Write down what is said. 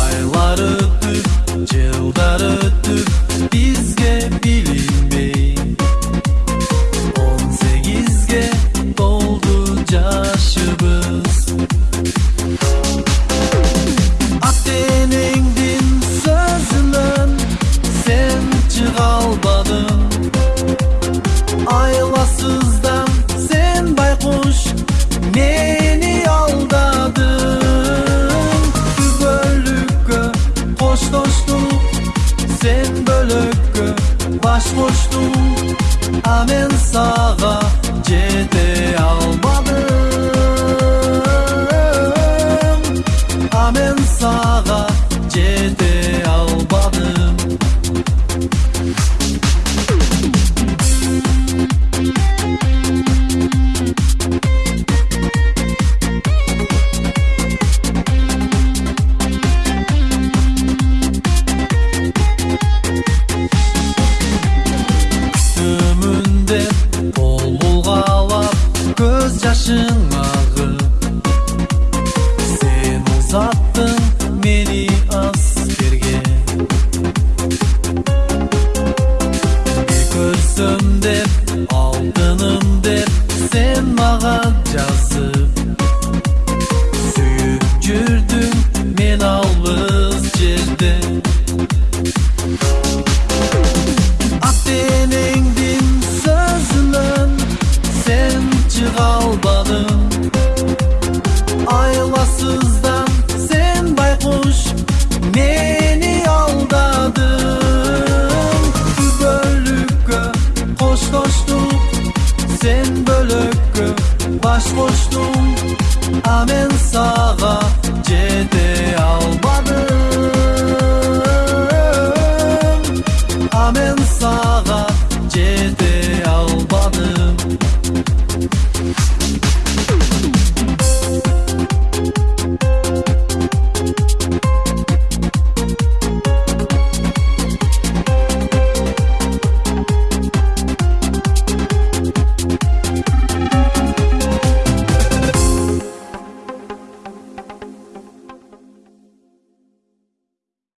Ayları tüt, yılları lükkü Başboştum Amin sağa. boş